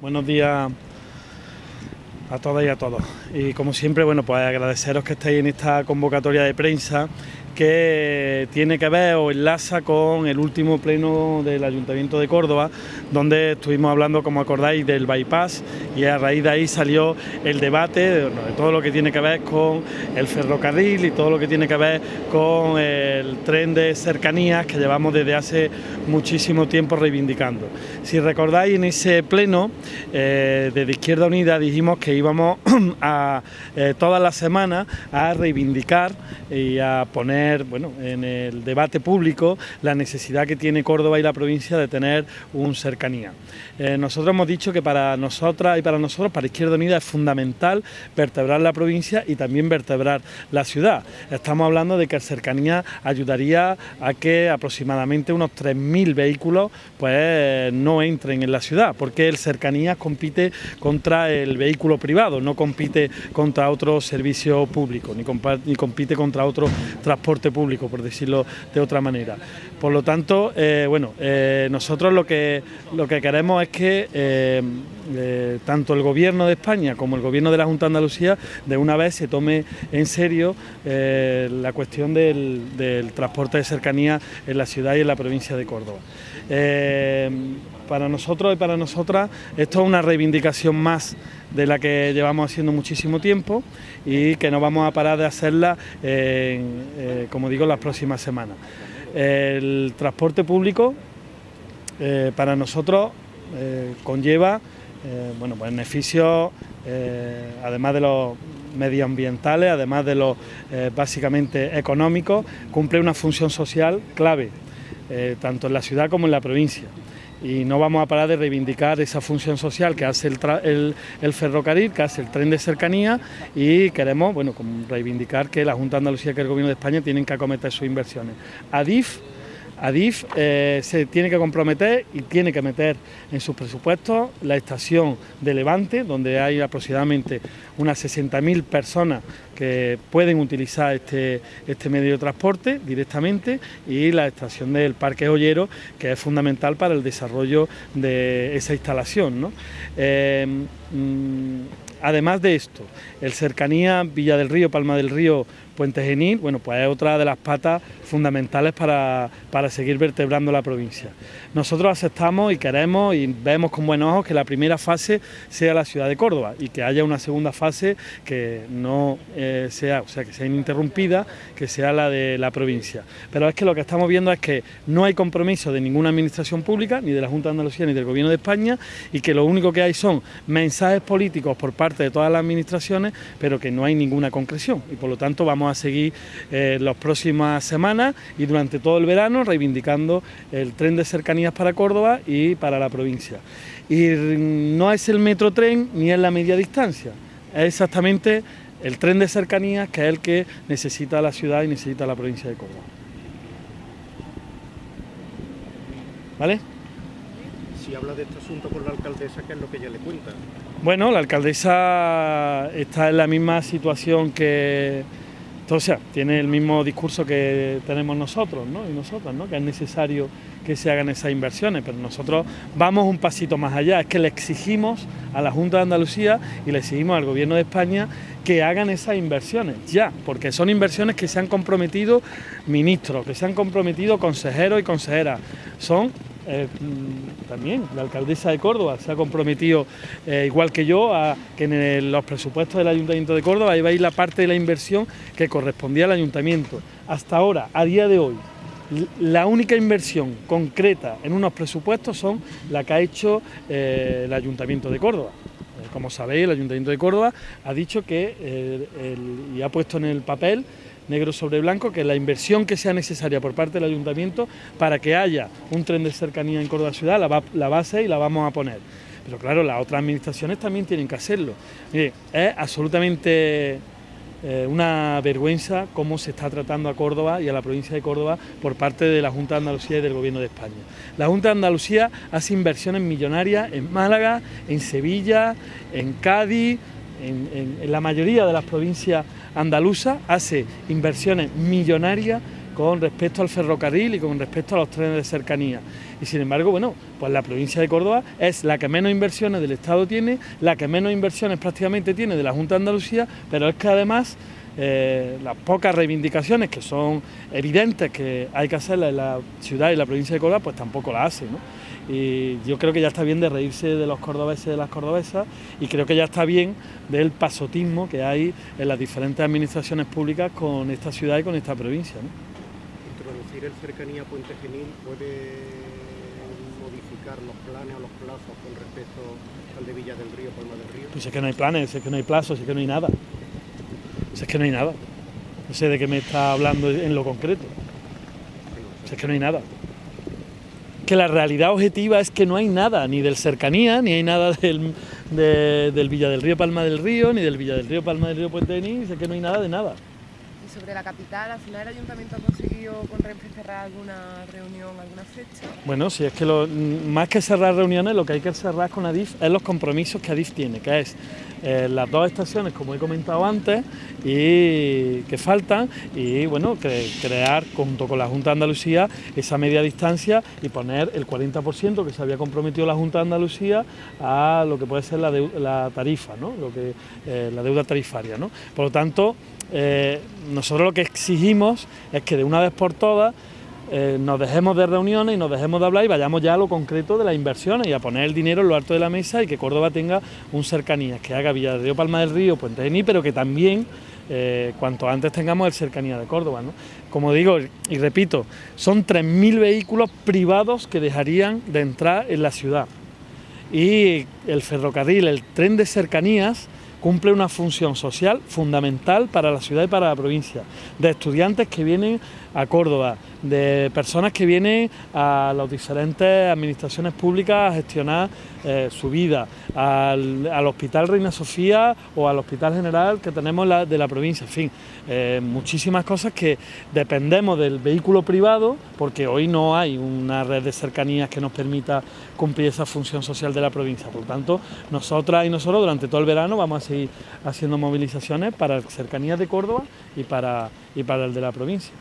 Buenos días a todas y a todos. Y como siempre, bueno, pues agradeceros que estéis en esta convocatoria de prensa que tiene que ver o enlaza con el último pleno del Ayuntamiento de Córdoba, donde estuvimos hablando, como acordáis, del bypass y a raíz de ahí salió el debate de, todo lo que tiene que ver con el ferrocarril y todo lo que tiene que ver con el tren de cercanías que llevamos desde hace muchísimo tiempo reivindicando. Si recordáis, en ese pleno, eh, desde Izquierda Unida dijimos que íbamos a eh, todas las semanas a reivindicar y a poner bueno, en el debate público la necesidad que tiene Córdoba y la provincia de tener un cercanía. Eh, nosotros hemos dicho que para nosotras y para nosotros, para Izquierda Unida, es fundamental vertebrar la provincia y también vertebrar la ciudad. Estamos hablando de que cercanía ayudaría a que aproximadamente unos 3.000 vehículos pues, no entren en la ciudad, porque el cercanía compite contra el vehículo privado, no compite contra otro servicio público, ni, ni compite contra otro transporte público, por decirlo de otra manera. Por lo tanto, eh, bueno, eh, nosotros lo que, lo que queremos es que eh, tanto el Gobierno de España como el Gobierno de la Junta de Andalucía de una vez se tome en serio la cuestión del, transporte de cercanía en la ciudad y en la provincia de Córdoba. para nosotros y para nosotras esto es una reivindicación más de la que llevamos haciendo muchísimo tiempo y que no vamos a parar de hacerla, eh, como digo, las próximas semanas. El transporte público eh, para nosotros eh, conlleva bueno, pues beneficios, además de los medioambientales, además de los básicamente económicos, cumple una función social clave, tanto en la ciudad como en la provincia y no vamos a parar de reivindicar esa función social que hace el, ferrocarril, que hace el tren de cercanía y queremos bueno, reivindicar que la Junta de Andalucía y que el Gobierno de España tienen que acometer sus inversiones. ADIF Adif eh, se tiene que comprometer y tiene que meter en sus presupuestos la estación de Levante, donde hay aproximadamente unas 60.000 personas que pueden utilizar este, este, medio de transporte directamente y la estación del Parque Joyero, que es fundamental para el desarrollo de esa instalación. Eh, mm, además de esto, el cercanía Villa del Río, Palma del Río, Puente Genil, bueno, pues es otra de las patas fundamentales para, seguir vertebrando la provincia. Nosotros aceptamos y queremos y vemos con buenos ojos que la primera fase sea la ciudad de Córdoba y que haya una segunda fase que no eh, sea, o sea, que sea ininterrumpida, que sea la de la provincia. Pero es que lo que estamos viendo es que no hay compromiso de ninguna administración pública, ni de la Junta de Andalucía ni del Gobierno de España, y que lo único que hay son mensajes políticos por parte de todas las administraciones, pero que no hay ninguna concreción y por lo tanto vamos a seguir eh, las próximas semanas y durante todo el verano reivindicando el tren de cercanías para Córdoba y para la provincia. Y no es el metro tren ni es la media distancia, es exactamente el tren de cercanías que es el que necesita la ciudad y necesita la provincia de Córdoba. ¿Vale? Si habla de este asunto con la alcaldesa, ¿qué es lo que ella le cuenta? Bueno, la alcaldesa está en la misma situación que, sea, tiene el mismo discurso que tenemos nosotros ¿no? y nosotras, ¿no? que es necesario que se hagan esas inversiones, pero nosotros vamos un pasito más allá, es que le exigimos a la Junta de Andalucía y le exigimos al Gobierno de España que hagan esas inversiones ya, porque son inversiones que se han comprometido ministros, que se han comprometido consejeros y consejeras, son eh, también la alcaldesa de Córdoba se ha comprometido, eh, igual que yo, a que en los presupuestos del Ayuntamiento de Córdoba iba a ir la parte de la inversión que correspondía al Ayuntamiento. Hasta ahora, a día de hoy, la única inversión concreta en unos presupuestos son la que ha hecho eh, el Ayuntamiento de Córdoba. como sabéis, el Ayuntamiento de Córdoba ha dicho que y ha puesto en el papel negro sobre blanco, que la inversión que sea necesaria por parte del ayuntamiento para que haya un tren de cercanía en Córdoba Ciudad, la, base y la vamos a poner. Pero claro, las otras administraciones también tienen que hacerlo. es absolutamente eh, una vergüenza cómo se está tratando a Córdoba y a la provincia de Córdoba por parte de la Junta de Andalucía y del Gobierno de España. La Junta de Andalucía hace inversiones millonarias en Málaga, en Sevilla, en Cádiz, en, la mayoría de las provincias andaluzas hace inversiones millonarias con respecto al ferrocarril y con respecto a los trenes de cercanía. Y sin embargo, bueno, pues la provincia de Córdoba es la que menos inversiones del Estado tiene, la que menos inversiones prácticamente tiene de la Junta de Andalucía, pero es que además eh, las pocas reivindicaciones que son evidentes que hay que hacerlas en la ciudad y la provincia de Córdoba, pues tampoco las hace. ¿no? Y yo creo que ya está bien de reírse de los cordobeses y de las cordobesas y creo que ya está bien del pasotismo que hay en las diferentes administraciones públicas con esta ciudad y con esta provincia. ¿no? Introducir el cercanía Puente Genil puede modificar los planes o los plazos con respecto al de Villa del Río, Palma del Río. Pues es que no hay planes, es que no hay plazos, es que no hay nada. Es que no hay nada. No sé de qué me está hablando en lo concreto. es que no hay nada que la realidad objetiva es que no hay nada, ni del cercanía, ni hay nada del, del Villa del Río Palma del Río, ni del Villa del Río Palma del Río Puente de Nís, es que no hay nada de nada. Y sobre la capital, ¿al final el ayuntamiento ha conseguido con Renfe cerrar alguna reunión, alguna fecha? Bueno, si es que lo, más que cerrar reuniones, lo que hay que cerrar con Adif es los compromisos que Adif tiene, que es las dos estaciones, como he comentado antes, y que faltan, y bueno, crear junto con la Junta de Andalucía esa media distancia y poner el 40% que se había comprometido la Junta de Andalucía a lo que puede ser la, tarifa, ¿no? lo que, eh, la deuda tarifaria. ¿no? Por lo tanto, eh, nosotros lo que exigimos es que de una vez por todas eh, nos dejemos de reuniones y nos dejemos de hablar y vayamos ya a lo concreto de las inversiones y a poner el dinero en lo alto de la mesa y que Córdoba tenga un cercanía, que haga Villa Río Palma del Río, Puente de pero que también eh, cuanto antes tengamos el cercanía de Córdoba. Como digo y repito, son 3.000 vehículos privados que dejarían de entrar en la ciudad y el ferrocarril, el tren de cercanías, cumple una función social fundamental para la ciudad y para la provincia, de estudiantes que vienen a Córdoba, de personas que vienen a las diferentes administraciones públicas a gestionar eh, su vida, al, Hospital Reina Sofía o al Hospital General que tenemos de la provincia, en fin, eh, muchísimas cosas que dependemos del vehículo privado porque hoy no hay una red de cercanías que nos permita cumplir esa función social de la provincia. Por tanto, nosotras y nosotros durante todo el verano vamos a seguir haciendo movilizaciones para cercanías de Córdoba y para, y para el de la provincia.